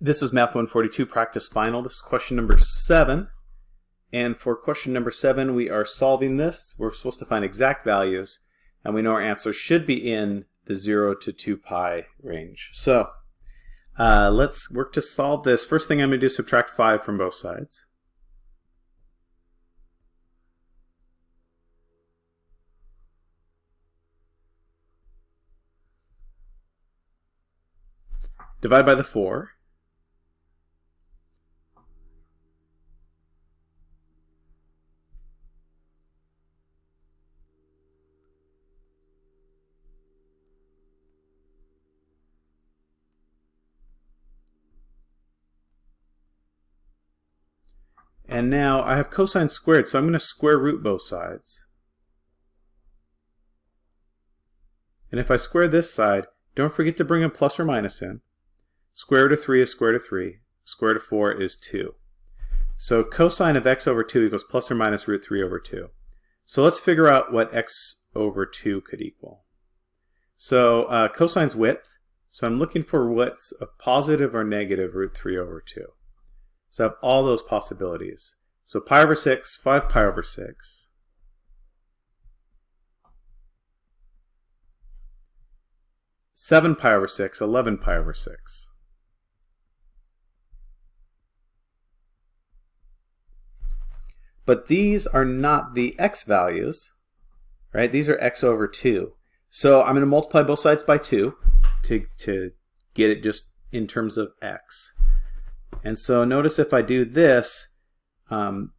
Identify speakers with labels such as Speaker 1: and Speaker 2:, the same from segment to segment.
Speaker 1: This is Math 142 Practice Final. This is question number 7. And for question number 7, we are solving this. We're supposed to find exact values, and we know our answer should be in the 0 to 2 pi range. So uh, let's work to solve this. First thing I'm going to do is subtract 5 from both sides. Divide by the 4. And now I have cosine squared, so I'm going to square root both sides. And if I square this side, don't forget to bring a plus or minus in. Square root of 3 is square root of 3. Square root of 4 is 2. So cosine of x over 2 equals plus or minus root 3 over 2. So let's figure out what x over 2 could equal. So uh, cosine's width. So I'm looking for what's a positive or negative root 3 over 2. So I have all those possibilities. So pi over 6, 5 pi over 6. Seven pi over six, 11 pi over six. But these are not the x values, right? These are x over 2. So I'm going to multiply both sides by 2 to, to get it just in terms of x. And so notice if I do this, um,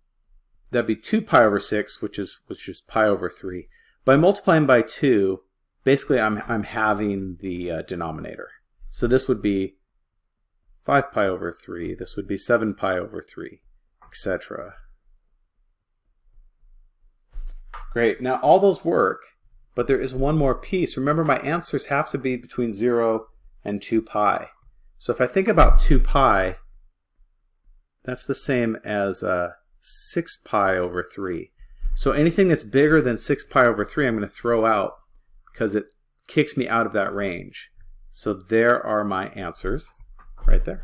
Speaker 1: that'd be 2 pi over 6, which is which is pi over 3. By multiplying by 2, basically I'm, I'm having the uh, denominator. So this would be 5 pi over 3, this would be 7 pi over 3, etc. Great, now all those work, but there is one more piece. Remember my answers have to be between 0 and 2 pi. So if I think about 2 pi, that's the same as uh, 6 pi over 3. So anything that's bigger than 6 pi over 3 I'm going to throw out because it kicks me out of that range. So there are my answers right there.